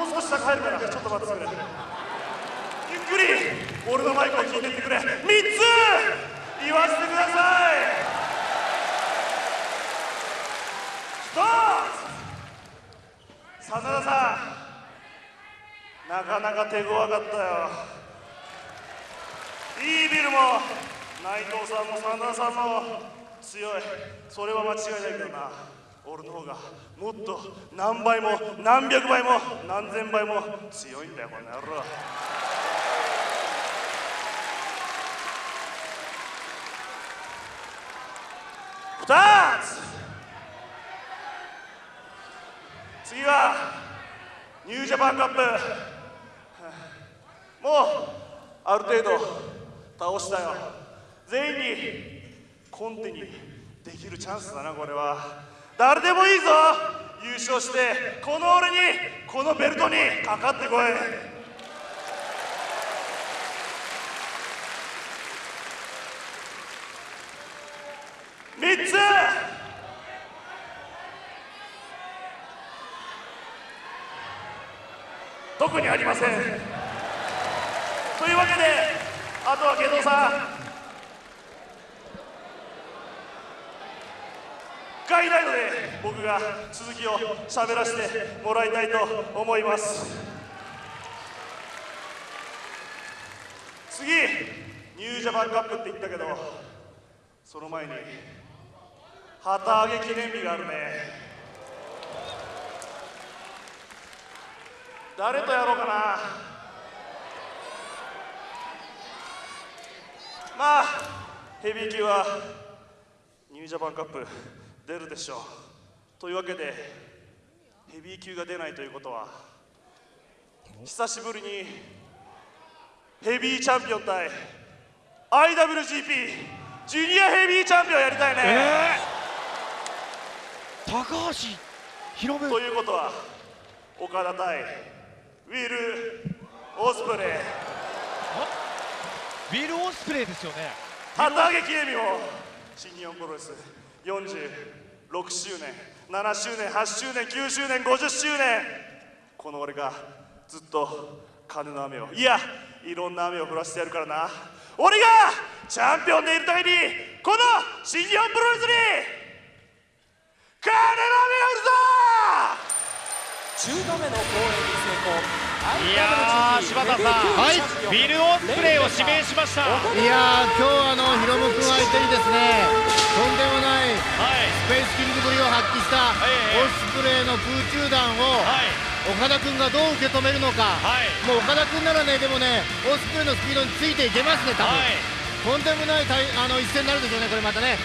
もう少し下入るからちょっと待ってくれゆっくり俺のマイクを聞いてってくれ3つ言わせてください。1つ真田さん。なかなか手強かったよ。イービルも内藤さんも真田さんも強い。それは間違いないけどな。俺の方がもっと何倍も何百倍も何千倍も強いんだよこの野郎。2つ次はニュージャパンカップ。もうある程度倒したよ。全員にコンテにできるチャンスだなこれは。誰でもいいぞ。優勝してこの俺にこのベルトにかかってこい。3つ。特にありません。というわけであとは下道さん。いないので僕が続きを喋らせてもらいたいと思います。次ニュージャパンカップって言ったけどその前に旗揚げ記念日があるね。誰とやろうかな。まあヘビー級はニュージャパンカップ。出るでしょう。というわけでヘビー級が出ないということは久しぶりにヘビーチャンピオン対 IWGP ジュニアヘビーチャンピオンやりたいね、高橋宏夢ということは岡田対ウィル・オスプレイ。ウィル・オスプレイですよね。旗揚げ記念日も新日本プロレス46周年7周年8周年9周年50周年この俺がずっと金の雨をいやいろんな雨を降らせてやるからな。俺がチャンピオンでいるためにこの新日本プロレスに金の雨を降るぞ !10 度目の公演に成功。いやー柴田さん、はいウィル・オスプレイを指名しました。はいやー今日あのヒロム君相手にですね発揮したええオスプレイの空中弾をはい。岡田君がどう受け止めるのか、はい。もう岡田君ならねでもねオスプレイのスピードについていけますね多分、はい。とんでもない対あの一戦になるでしょうねこれまたね